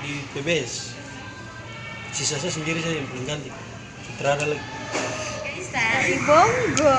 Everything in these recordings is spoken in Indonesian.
di PBS sisa saya sendiri saya yang paling ganti. Sutradara lagi. Dari Bongo.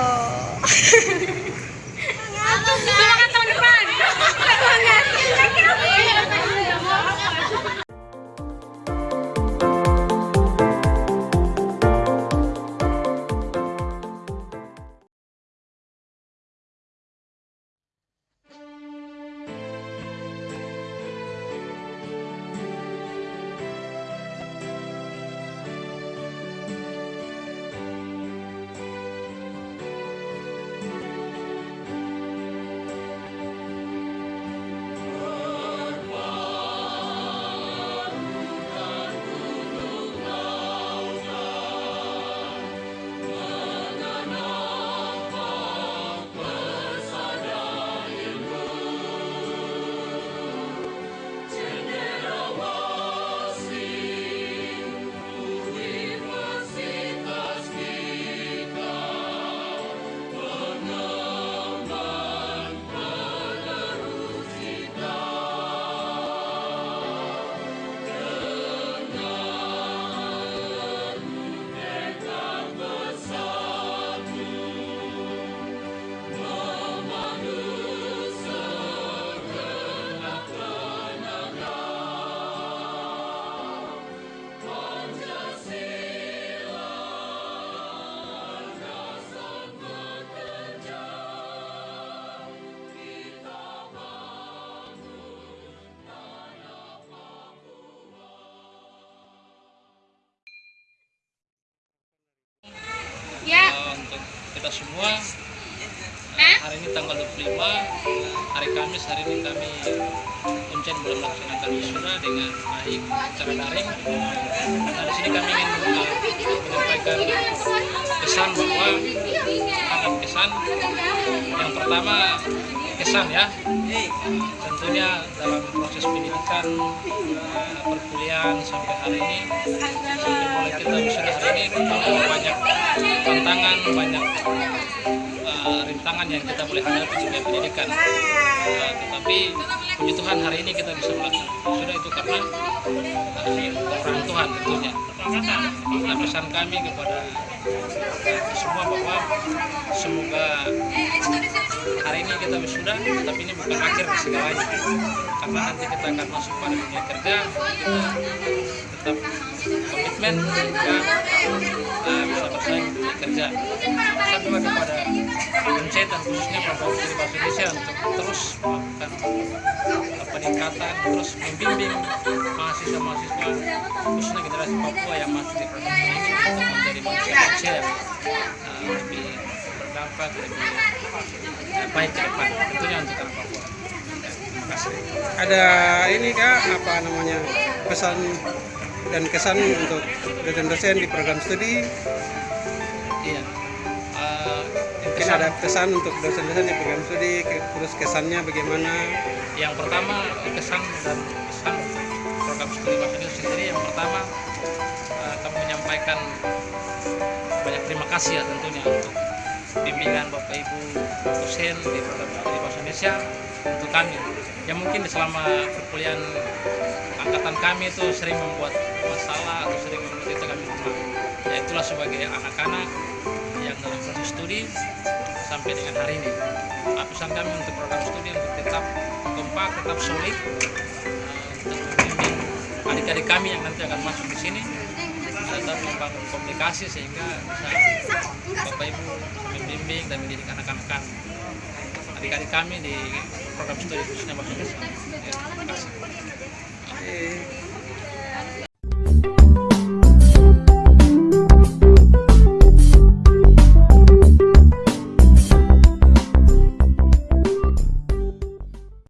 Semua. Hari ini tanggal 25 hari Kamis hari ini kami Uncen belum melaksanakan wisuda dengan baik secara daring. Nah di sini kami ingin uh, menyampaikan pesan bahwa sangat kesan yang pertama kesan ya. Tentunya dalam proses pendidikan uh, perkuliahan sampai hari ini sampai mulai kita wisuda hari ini tentu banyak tantangan banyak uh, rintangan yang kita boleh hadapi sebagai pendidikan. Uh, tetapi puji Tuhan hari ini kita bisa melaksanakan sudah itu karena orang Tuhan tentunya. Nah pesan kami kepada uh, semua bahwa semoga hari ini kita wisuda tapi ini bukan akhir segalanya karena nanti kita akan masuk pada dunia kerja kita tetap komitmen juga uh, bisa bersaing di kerja. Pesan juga kepada Uncet dan khususnya program studi bahasa Indonesia untuk terus melakukan peningkatan terus membimbing mahasiswa-mahasiswa khususnya generasi Papua yang masih di ini untuk menjadi manusia-manusia yang uh, lebih berdampak lebih uh, baik ke depan tentunya untuk anak Papua. Ada ini kak apa namanya pesan dan kesan untuk dosen-dosen di program studi. Iya. Uh, mungkin kesan- ada pesan untuk dosen-dosen di program studi ke- terus kesannya bagaimana? Yang pertama kesan dan pesan program studi Indonesia sendiri. Yang pertama eh, kami menyampaikan banyak terima kasih ya tentunya untuk bimbingan Bapak Ibu dosen di studi bahasa Indonesia untuk kami yang mungkin selama perkuliahan angkatan kami itu sering membuat masalah atau sering membuat itu kami memahami ya itulah sebagai anak-anak yang dalam proses studi sampai dengan hari ini. Nah, kami untuk program studi untuk tetap kompak, tetap solid eh, untuk membimbing adik-adik kami yang nanti akan masuk di sini tetap membangun komunikasi sehingga bisa Bapak Ibu membimbing dan mendidik anak-anak adik-adik kami di program studi khususnya bahasa Indonesia. Ya,